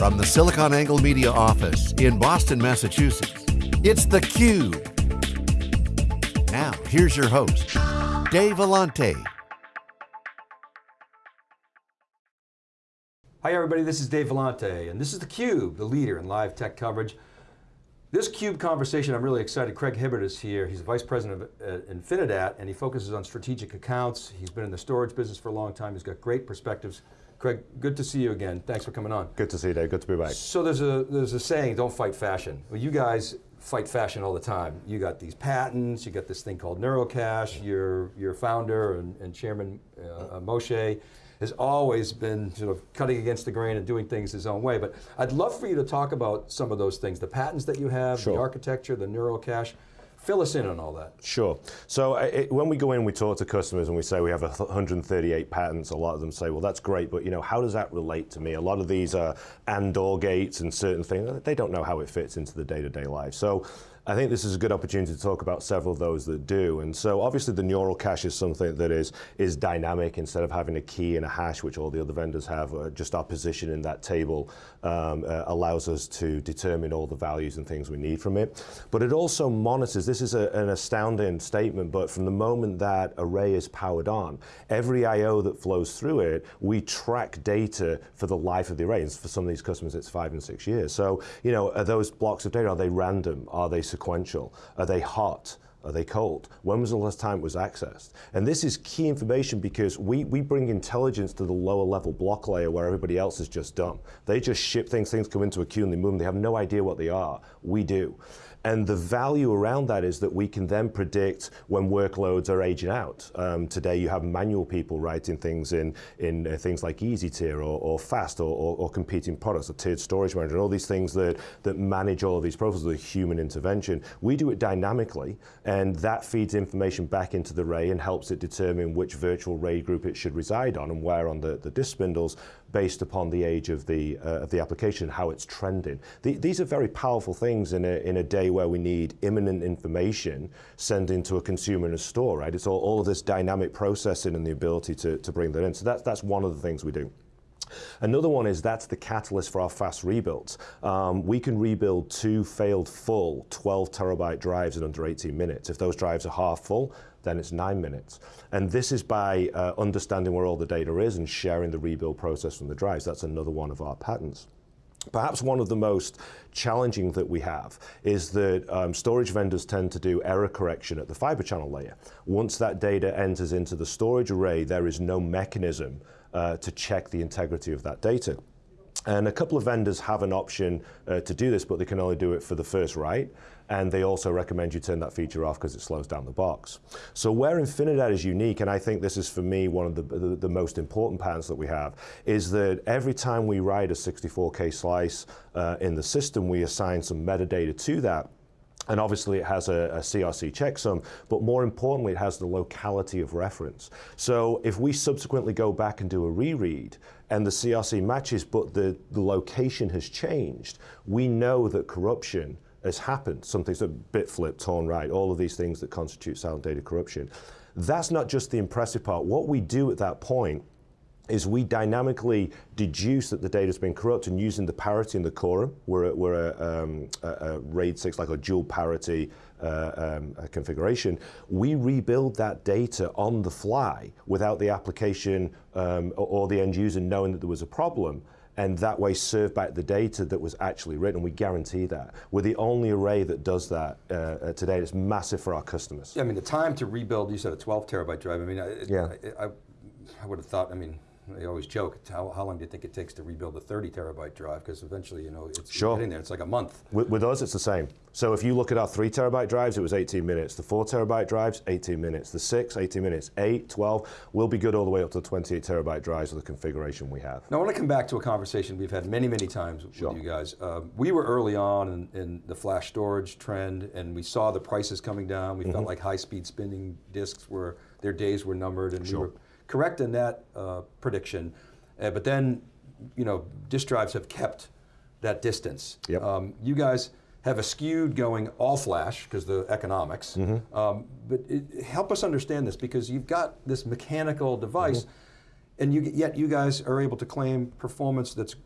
From the SiliconANGLE Media office in Boston, Massachusetts, it's theCUBE. Now, here's your host, Dave Vellante. Hi everybody, this is Dave Vellante, and this is theCUBE, the leader in live tech coverage. This CUBE conversation, I'm really excited. Craig Hibbert is here. He's the Vice President of uh, Infinidat, and he focuses on strategic accounts. He's been in the storage business for a long time. He's got great perspectives. Craig, good to see you again. Thanks for coming on. Good to see you, Dave. Good to be back. So there's a, there's a saying, don't fight fashion. Well, you guys fight fashion all the time. You got these patents, you got this thing called Neurocache, your, your founder and, and chairman, uh, Moshe, has always been sort of cutting against the grain and doing things his own way. But I'd love for you to talk about some of those things, the patents that you have, sure. the architecture, the Neurocache. Fill us in on all that. Sure. So it, when we go in, we talk to customers and we say we have 138 patents. A lot of them say, well, that's great, but you know, how does that relate to me? A lot of these are and/or gates and certain things. They don't know how it fits into the day-to-day -day life. So I think this is a good opportunity to talk about several of those that do. And so obviously the neural cache is something that is, is dynamic instead of having a key and a hash, which all the other vendors have, uh, just our position in that table um, uh, allows us to determine all the values and things we need from it. But it also monitors, this is a, an astounding statement, but from the moment that array is powered on, every I.O. that flows through it, we track data for the life of the array. And for some of these customers, it's five and six years. So, you know, are those blocks of data, are they random? Are they sequential? Are they hot? Are they cold? When was the last time it was accessed? And this is key information because we, we bring intelligence to the lower level block layer where everybody else is just done. They just ship things, things come into a queue and they move them. They have no idea what they are. We do. And the value around that is that we can then predict when workloads are aging out. Um, today you have manual people writing things in, in uh, things like EasyTier or, or Fast or, or, or, competing products, or tiered storage manager, and all these things that, that manage all of these profiles with human intervention. We do it dynamically, and that feeds information back into the array and helps it determine which virtual RAID group it should reside on and where on the, the disk spindles based upon the age of the, uh, of the application, how it's trending. The, these are very powerful things in a, in a day where we need imminent information sent into a consumer in a store, right? It's all, all of this dynamic processing and the ability to, to bring that in. So that's, that's one of the things we do. Another one is that's the catalyst for our fast rebuilds. Um, we can rebuild two failed full 12 terabyte drives in under 18 minutes. If those drives are half full, then it's nine minutes. And this is by uh, understanding where all the data is and sharing the rebuild process from the drives. That's another one of our patents. Perhaps one of the most challenging that we have is that um, storage vendors tend to do error correction at the fiber channel layer. Once that data enters into the storage array, there is no mechanism uh, to check the integrity of that data. And a couple of vendors have an option uh, to do this, but they can only do it for the first write. And they also recommend you turn that feature off because it slows down the box. So where Infinidat is unique, and I think this is for me one of the, the, the, most important patents that we have, is that every time we write a 64K slice uh, in the system, we assign some metadata to that. And obviously it has a, a, CRC checksum, but more importantly, it has the locality of reference. So if we subsequently go back and do a reread, and the CRC matches, but the, the location has changed, we know that corruption has happened. Something's a bit flip, torn write, all of these things that constitute silent data corruption. That's not just the impressive part. What we do at that point is we dynamically deduce that the data's been corrupted and using the parity in the quorum, we're a, we're a, um, a, a RAID 6, like a dual parity uh, um, configuration, we rebuild that data on the fly without the application um, or the end user knowing that there was a problem and that way serve back the data that was actually written. We guarantee that. We're the only array that does that uh, uh, today. It's massive for our customers. Yeah, I mean, the time to rebuild, you said a 12 terabyte drive. I mean, I, yeah. I, I, I would have thought, I mean, they always joke, how, how long do you think it takes to rebuild a 30 terabyte drive? Because eventually, you know, it's sure. getting there, it's like a month. With, with, us, it's the same. So if you look at our three terabyte drives, it was 18 minutes. The four terabyte drives, 18 minutes. The six, 18 minutes. Eight, 12, will be good all the way up to 28 terabyte drives with the configuration we have. Now I want to come back to a conversation we've had many, many times sure. with you guys. Uh, we were early on in, in, the flash storage trend and we saw the prices coming down. We mm -hmm. felt like high speed spinning disks were, their days were numbered and sure. we were correct in that uh, prediction. Uh, but then, you know, disk drives have kept that distance. Yep. Um, you guys have a skewed going all flash because the economics. Mm -hmm. um, but it, help us understand this because you've got this mechanical device, mm -hmm. and you, yet you guys are able to claim performance that's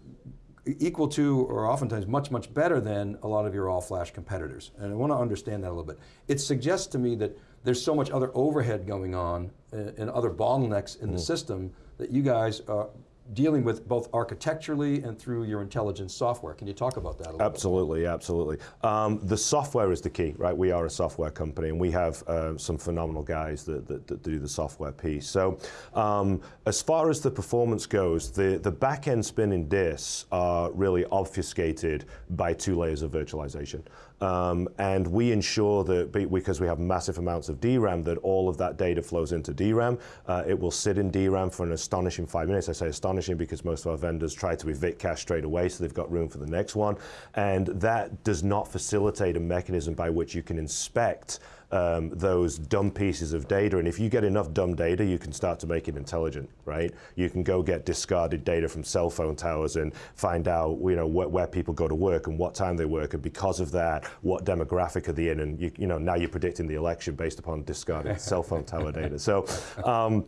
equal to or oftentimes much, much better than a lot of your all-flash competitors. And I want to understand that a little bit. It suggests to me that there's so much other overhead going on uh, and other bottlenecks in mm. the system that you guys are dealing with both architecturally and through your intelligence software. Can you talk about that Absolutely, bit? absolutely. Um, the software is the key, right? We are a software company and we have uh, some phenomenal guys that, that, that, do the software piece. So um, as far as the performance goes, the, the back-end spinning disks are really obfuscated by two layers of virtualization. Um, and we ensure that because we have massive amounts of DRAM that all of that data flows into DRAM. Uh, it will sit in DRAM for an astonishing five minutes. I say astonishing because most of our vendors try to evict cache straight away so they've got room for the next one. And that does not facilitate a mechanism by which you can inspect um, those dumb pieces of data. And if you get enough dumb data, you can start to make it intelligent, right? You can go get discarded data from cell phone towers and find out, you know, wh where people go to work and what time they work, and because of that, what demographic are they in? And you, you know, now you're predicting the election based upon discarded cell phone tower data. So. Um,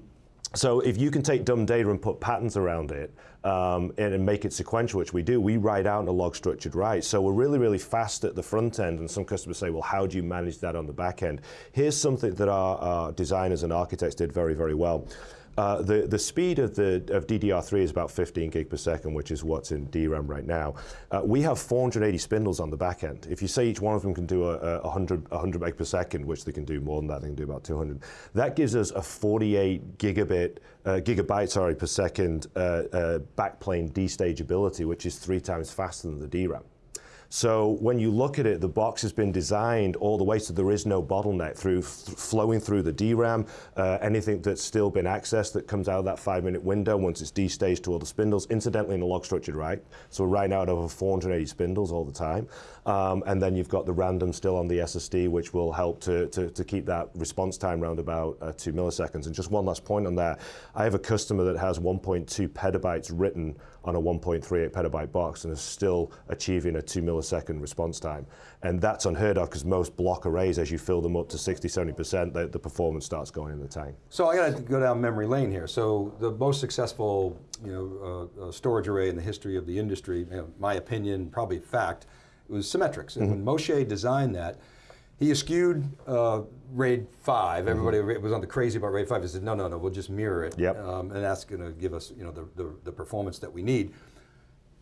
so if you can take dumb data and put patterns around it um, and, and, make it sequential, which we do, we write out in a log structured write. So we're really, really fast at the front end. And some customers say, well, how do you manage that on the back end? Here's something that our, our designers and architects did very, very well. Uh, the, the speed of, the, of DDR3 is about 15 gig per second, which is what's in DRAM right now. Uh, we have 480 spindles on the back end. If you say each one of them can do a, a 100, 100 meg per second, which they can do more than that, they can do about 200, that gives us a 48 gigabit, uh, gigabyte sorry, per second uh, uh, backplane destageability, which is three times faster than the DRAM. So when you look at it, the box has been designed all the way so there is no bottleneck through flowing through the DRAM. Uh, anything that's still been accessed that comes out of that five minute window once it's destaged to all the spindles, incidentally in a log structured write. So we're writing out over 480 spindles all the time. Um, and then you've got the random still on the SSD, which will help to, to, to keep that response time around about uh, two milliseconds. And just one last point on that. I have a customer that has 1.2 petabytes written on a 1.38 petabyte box and is still achieving a two millisecond response time. And that's unheard of because most block arrays, as you fill them up to 60, 70%, the, the performance starts going in the tank. So I got to go down memory lane here. So the most successful you know, uh, uh, storage array in the history of the industry, you know, my opinion, probably fact, was Symmetrix. And mm -hmm. when Moshe designed that, he eschewed uh, RAID 5. Mm -hmm. Everybody was on the crazy about RAID 5. He said, no, no, no, we'll just mirror it. Yep. Um, and that's going to give us you know, the, the, the, performance that we need.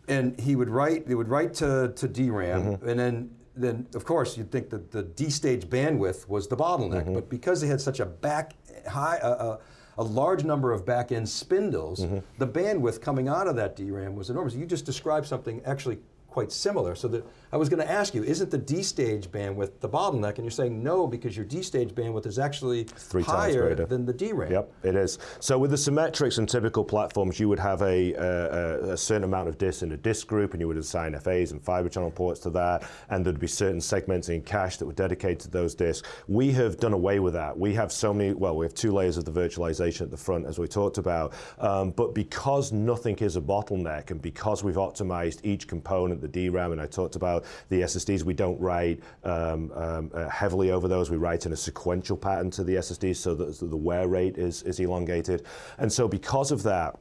And he would write, they would write to, to DRAM, mm -hmm. and then, then of course you'd think that the destage bandwidth was the bottleneck, mm -hmm. but because they had such a back, high, uh, uh, a large number of back-end spindles, mm -hmm. the bandwidth coming out of that DRAM was enormous. You just described something actually quite similar. So that I was going to ask you, isn't the destage bandwidth the bottleneck? And you're saying no, because your destage bandwidth is actually Three higher than the DRAM. Yep, it is. So with the Symmetrix and typical platforms, you would have a, a, a, certain amount of disks in a disk group, and you would assign FAs and fiber channel ports to that, and there'd be certain segments in cache that were dedicated to those disks. We have done away with that. We have so many, well, we have two layers of the virtualization at the front, as we talked about, um, but because nothing is a bottleneck, and because we've optimized each component, the DRAM, and I talked about the SSDs. We don't write um, um, uh, heavily over those. We write in a sequential pattern to the SSDs so that the wear rate is, is elongated. And so because of that,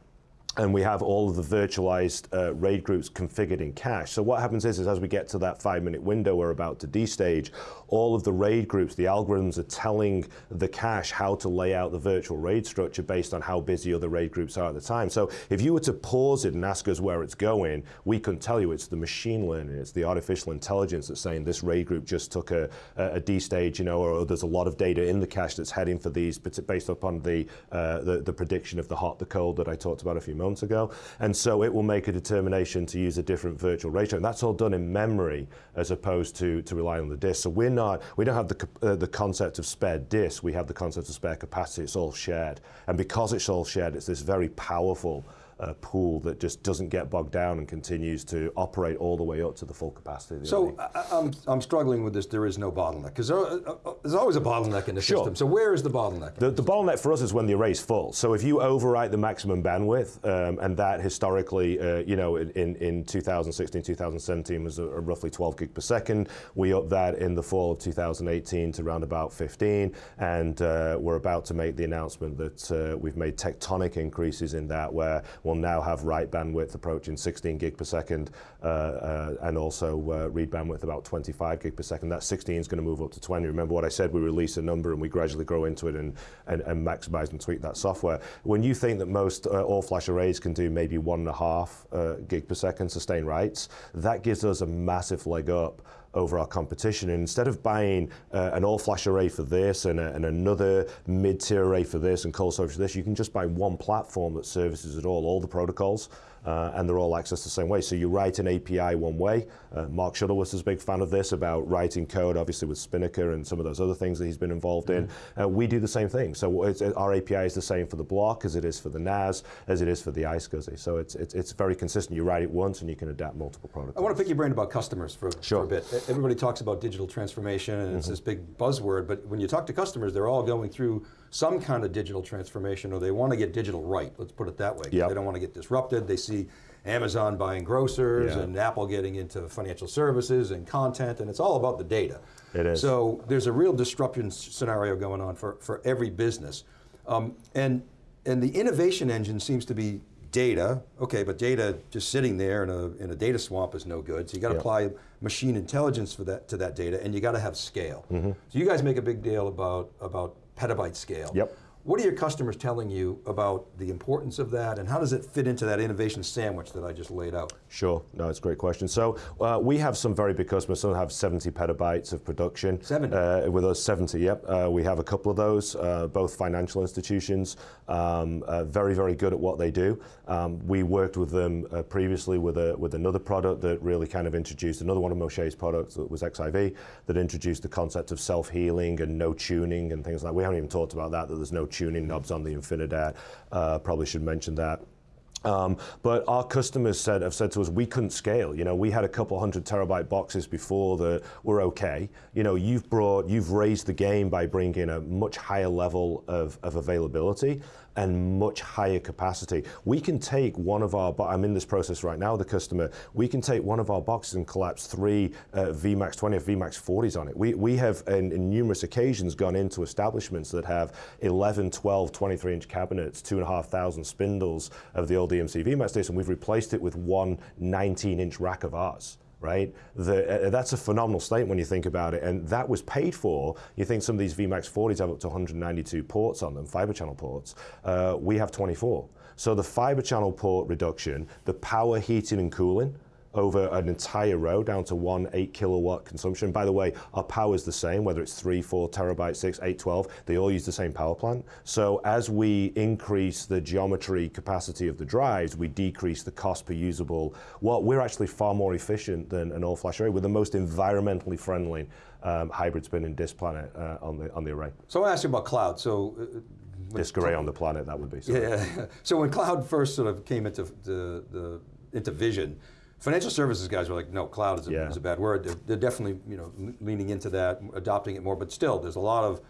and we have all of the virtualized uh, RAID groups configured in cache. So what happens is, is as we get to that five minute window we're about to destage, all of the RAID groups, the algorithms are telling the cache how to lay out the virtual RAID structure based on how busy other RAID groups are at the time. So if you were to pause it and ask us where it's going, we couldn't tell you. It's the machine learning, it's the artificial intelligence that's saying this RAID group just took a, a, destage, you know, or there's a lot of data in the cache that's heading for these based upon the, uh, the, the prediction of the hot, the cold that I talked about a few months ago. And so it will make a determination to use a different virtual ratio. And that's all done in memory as opposed to, to rely on the disk. So we're not, we don't have the, uh, the concept of spare disk, we have the concept of spare capacity. It's all shared. And because it's all shared, it's this very powerful a pool that just doesn't get bogged down and continues to operate all the way up to the full capacity. so I, I'm, I'm struggling with this, there is no bottleneck, because there, uh, uh, there's always a bottleneck in the sure. system. So where is the bottleneck? The, the, bottleneck for us is when the array is full. So if you overwrite the maximum bandwidth, um, and that historically, uh, you know, in, in 2016, 2017 was a, a roughly 12 gig per second. We upped that in the fall of 2018 to around about 15, and uh, we're about to make the announcement that uh, we've made tectonic increases in that where will now have write bandwidth approaching 16 gig per second, uh, uh, and also uh, read bandwidth about 25 gig per second. That 16 is going to move up to 20. Remember what I said? We release a number and we gradually grow into it and, and, and maximize and tweak that software. When you think that most uh, all-flash arrays can do maybe one and a half uh, gig per second sustained writes, that gives us a massive leg up over our competition. And instead of buying uh, an all-flash array for this and, a, and another mid-tier array for this and cold storage for this, you can just buy one platform that services it all, all the protocols uh, and they're all accessed the same way. So you write an API one way. Uh, Mark Shuttleworth is a big fan of this about writing code, obviously with Spinnaker and some of those other things that he's been involved mm -hmm. in. Mm-hmm. Uh, we do the same thing. So our API is the same for the block as it is for the NAS, as it is for the iSCSI. So it's, it's, it's very consistent. You write it once and you can adapt multiple protocols. I want to pick your brain about customers for, sure. for a bit. Everybody talks about digital transformation and mm -hmm. it's mm-hmm. this big buzzword, but when you talk to customers, they're all going through some kind of digital transformation or they want to get digital right, let's put it that way. Yep. They don't want to get disrupted. They see Amazon buying grocers yeah. and Apple getting into financial services and content, and it's all about the data. It is. So there's a real disruption scenario going on for, for every business. Um, and, and the innovation engine seems to be data, okay, but data just sitting there in a, in a data swamp is no good, so you got to yep. apply machine intelligence for that, to that data, and you got to have scale. Mm -hmm. So you guys make a big deal about, about petabyte scale. Yep. What are your customers telling you about the importance of that and how does it fit into that innovation sandwich that I just laid out? Sure, no, it's a great question. So uh, we have some very big customers, some have 70 petabytes of production. 70? Uh, with us, 70, yep. Uh, we have a couple of those, uh, both financial institutions, um, uh, very, very good at what they do. Um, we worked with them uh, previously with, a, with another product that really kind of introduced, another one of Moshe's products that was XIV, that introduced the concept of self-healing and no tuning and things like that. We haven't even talked about that, that there's no tuning knobs on the InfiniDAT. Uh, probably should mention that. Um, but our customers said, have said to us, we couldn't scale. You know, we had a couple hundred terabyte boxes before that were okay. You know, you've brought, you've raised the game by bringing a much higher level of, of availability and much higher capacity. We can take one of our, I'm in this process right now, the customer, we can take one of our boxes and collapse three uh, VMAX 20 or VMAX 40s on it. We, we have, in, in, numerous occasions, gone into establishments that have 11, 12, 23 inch cabinets, two and a half thousand spindles of the old EMC VMAX and we've replaced it with one 19 inch rack of ours right? The, uh, that's a phenomenal statement when you think about it, and that was paid for. You think some of these VMAX 40s have up to 192 ports on them, fiber channel ports. Uh, we have 24. So the fiber channel port reduction, the power heating and cooling, over an entire row down to one 8 kilowatt consumption. By the way, our power is the same, whether it's 3, 4 terabyte, 6, 8, 12, they all use the same power plant. So as we increase the geometry capacity of the drives, we decrease the cost per usable. Well, we're actually far more efficient than an all-flash array. We're the most environmentally friendly um, hybrid spinning disk planet uh, on, the, on the array. So I want to ask you about cloud. So uh, disk array on the planet, that would be. Sorry. Yeah. so when cloud first sort of came into the, the into vision, Financial services guys are like, no, cloud is a, yeah. is a bad word. They're, they're, definitely you know, leaning into that, adopting it more, but still, there's a lot of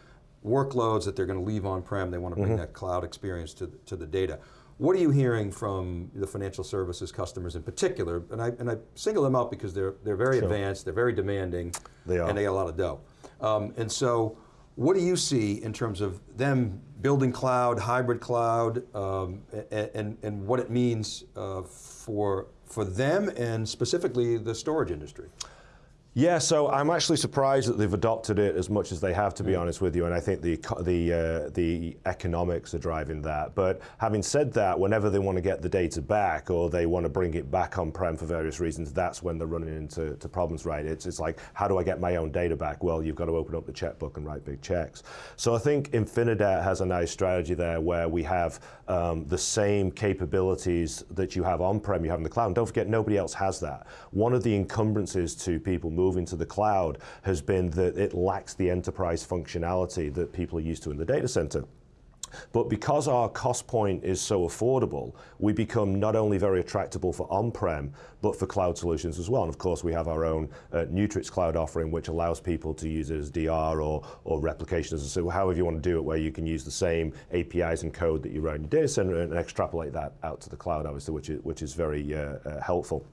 workloads that they're going to leave on-prem. They want to bring mm -hmm. that cloud experience to, to the data. What are you hearing from the financial services customers in particular? And I, and I single them out because they're, they're very sure. advanced, they're very demanding, they and they got a lot of dough. Um, and so, what do you see in terms of them building cloud, hybrid cloud, um, and, and, and, what it means uh, for for them and specifically the storage industry? Yeah, so I'm actually surprised that they've adopted it as much as they have, to be mm. honest with you, and I think the the uh, the economics are driving that. But having said that, whenever they want to get the data back or they want to bring it back on-prem for various reasons, that's when they're running into problems, right? It's, it's like, how do I get my own data back? Well, you've got to open up the checkbook and write big checks. So I think InfiniDAT has a nice strategy there where we have um, the same capabilities that you have on-prem, you have in the cloud. And don't forget, nobody else has that. One of the encumbrances to people moving moving to the cloud has been that it lacks the enterprise functionality that people are used to in the data center. But because our cost point is so affordable, we become not only very attractable for on-prem, but for cloud solutions as well. And of course, we have our own uh, Neutrix cloud offering, which allows people to use it as DR or, or replication as so however you want to do it, where you can use the same APIs and code that you run in your data center and extrapolate that out to the cloud, obviously, which is, which is very uh, uh, helpful.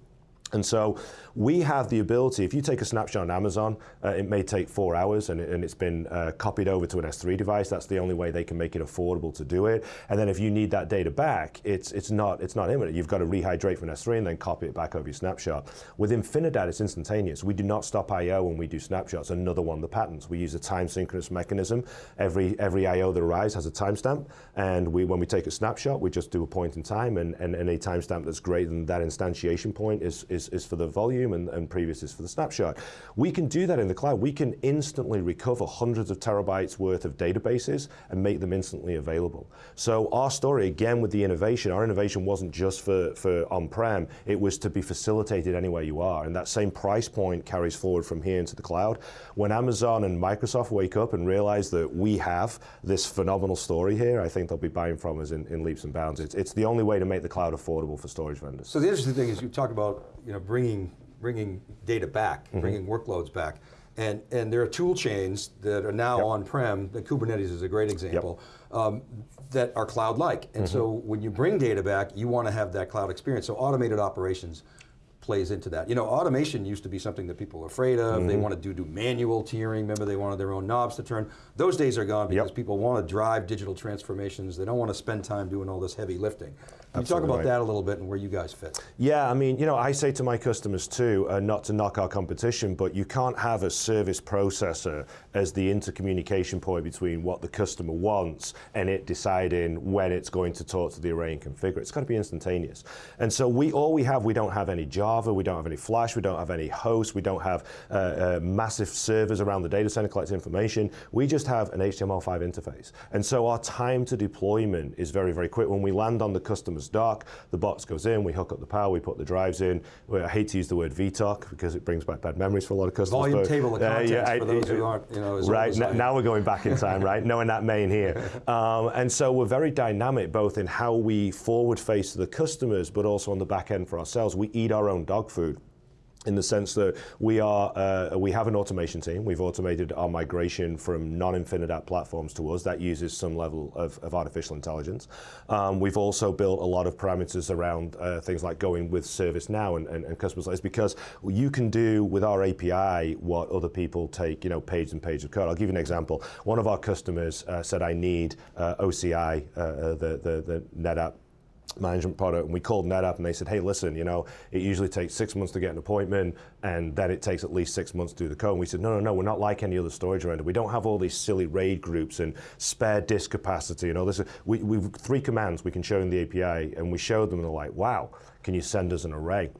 And so we have the ability, if you take a snapshot on Amazon, uh, it may take four hours and, it, and it's been uh, copied over to an S3 device. That's the only way they can make it affordable to do it. And then if you need that data back, it's, it's, not, it's not imminent. You've got to rehydrate from S3 and then copy it back over your snapshot. With Infinidat, it's instantaneous. We do not stop I.O. when we do snapshots. Another one of the patents. We use a time synchronous mechanism. Every, every I.O. that arrives has a timestamp. And we, when we take a snapshot, we just do a point in time and, and, and timestamp that's greater than that instantiation point is, is is, is for the volume and, and previous is for the snapshot. We can do that in the cloud. We can instantly recover hundreds of terabytes worth of databases and make them instantly available. So our story, again with the innovation, our innovation wasn't just for, for on-prem, it was to be facilitated anywhere you are. And that same price point carries forward from here into the cloud. When Amazon and Microsoft wake up and realize that we have this phenomenal story here, I think they'll be buying from us in, in leaps and bounds. It's, it's the only way to make the cloud affordable for storage vendors. So the interesting thing is you talk about you know, bringing, bringing data back, mm -hmm. bringing workloads back. And, and there are tool chains that are now yep. on-prem, the Kubernetes is a great example, yep. um, that are cloud-like. And mm -hmm. so when you bring data back, you want to have that cloud experience. So automated operations plays into that. You know, automation used to be something that people were afraid of. Mm -hmm. They mm-hmm. wanted to do manual tiering. Remember, they wanted their own knobs to turn. Those days are gone because yep. people want to drive digital transformations. They don't want to spend time doing all this heavy lifting. Can you talk about right. that a little bit and where you guys fit? Yeah, I mean, you know, I say to my customers too, uh, not to knock our competition, but you can't have a service processor as the intercommunication point between what the customer wants and it deciding when it's going to talk to the array and configure. It's got to be instantaneous. And so we all we have, we don't have any Java, we don't have any Flash, we don't have any hosts, we don't have uh, uh, massive servers around the data center collecting information. We just have an HTML5 interface. And so our time to deployment is very, very quick. When we land on the customer dark, the box goes in, we hook up the power, we put the drives in. I hate to use the word VTOC because it brings back bad memories for a lot of customers. Volume table of contents uh, yeah, for those who aren't, you know, Right, now we're going back in time, right? Knowing that main here. Um, and so we're very dynamic both in how we forward face to the customers, but also on the back end for ourselves. We eat our own dog food in the sense that we are uh, we have an automation team. We've automated our migration from non-Infinidat platforms to us. That uses some level of, of artificial intelligence. Um, we've also built a lot of parameters around uh, things like going with ServiceNow and, and, and customers like this because you can do with our API what other people take, you know, page and page of code. I'll give you an example. One of our customers uh, said, I need uh, OCI, uh, uh, the, the, the NetApp management product and we called NetApp and they said, hey, listen, you know, it usually takes six months to get an appointment and then it takes at least six months to do the code. And we said, no, no, no, we're not like any other storage vendor. We don't have all these silly RAID groups and spare disk capacity and all this. We, we've three commands we can show in the API and we showed them and they're like, wow, can you send us an array?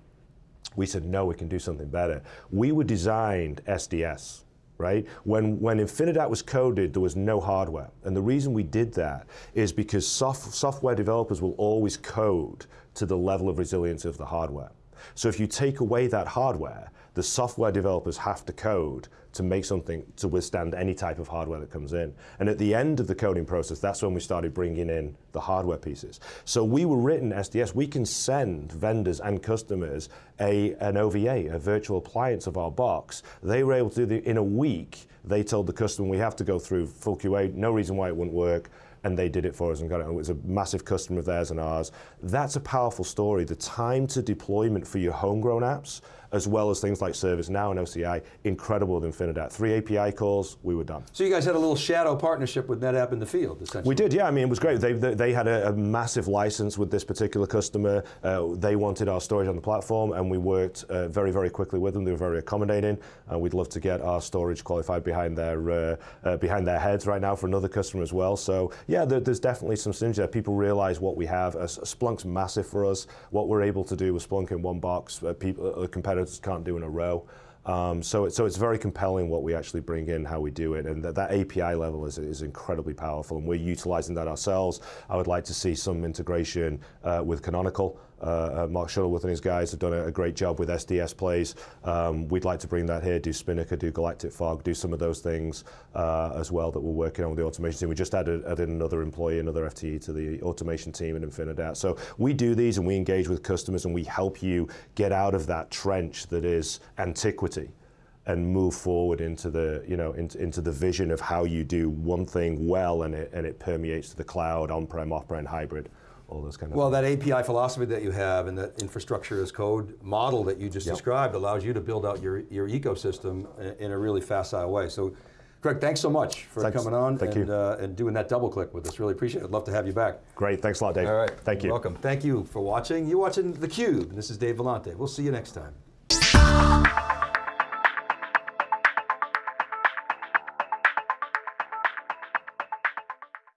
We said, no, we can do something better. We were designed SDS, right? When, when Infinidat was coded, there was no hardware. And the reason we did that is because soft, software developers will always code to the level of resilience of the hardware. So if you take away that hardware, the software developers have to code to make something to withstand any type of hardware that comes in. And at the end of the coding process, that's when we started bringing in the hardware pieces. So we were written SDS, we can send vendors and customers a, an OVA, a virtual appliance of our box. They were able to do the, in a week, they told the customer we have to go through full QA, no reason why it wouldn't work and they did it for us and got it. It was a massive customer of theirs and ours. That's a powerful story. The time to deployment for your homegrown apps as well as things like ServiceNow and OCI, incredible with Infinidat. Three API calls, we were done. So you guys had a little shadow partnership with NetApp in the field, essentially. We did, yeah, I mean, it was great. They, they, they had a, a, massive license with this particular customer. Uh, they wanted our storage on the platform, and we worked uh, very, very quickly with them. They were very accommodating. Uh, we'd love to get our storage qualified behind their, uh, uh, behind their heads right now for another customer as well. So yeah, there, there's definitely some synergy there. People realize what we have. Splunk's massive for us. What we're able to do with Splunk in one box, uh, people, competitors can't do in a row. Um, so, it, so it's very compelling what we actually bring in, how we do it, and that, that API level is, is incredibly powerful, and we're utilizing that ourselves. I would like to see some integration uh, with Canonical. Uh, uh, Mark Shuttleworth and his guys have done a, a great job with SDS plays. Um, we'd like to bring that here, do Spinnaker, do Galactic Fog, do some of those things uh, as well that we're working on with the automation team. We just added, added another employee, another FTE to the automation team in Infinidat. So we do these and we engage with customers and we help you get out of that trench that is antiquity and move forward into the you know into, into the vision of how you do one thing well and it and it permeates to the cloud on-prem off-prem hybrid all those kind of. Well, things. that API philosophy that you have and that infrastructure as code model that you just Yep. described allows you to build out your, your ecosystem in, a really facile way. So, Craig, thanks so much for Thanks. coming on Thank and, you. Uh, and doing that double click with us. Really appreciate it. I'd love to have you back. Great, thanks a lot, Dave. All right. Thank you. Welcome. Thank you for watching. You're watching theCUBE. And this is Dave Vellante. We'll see you next time.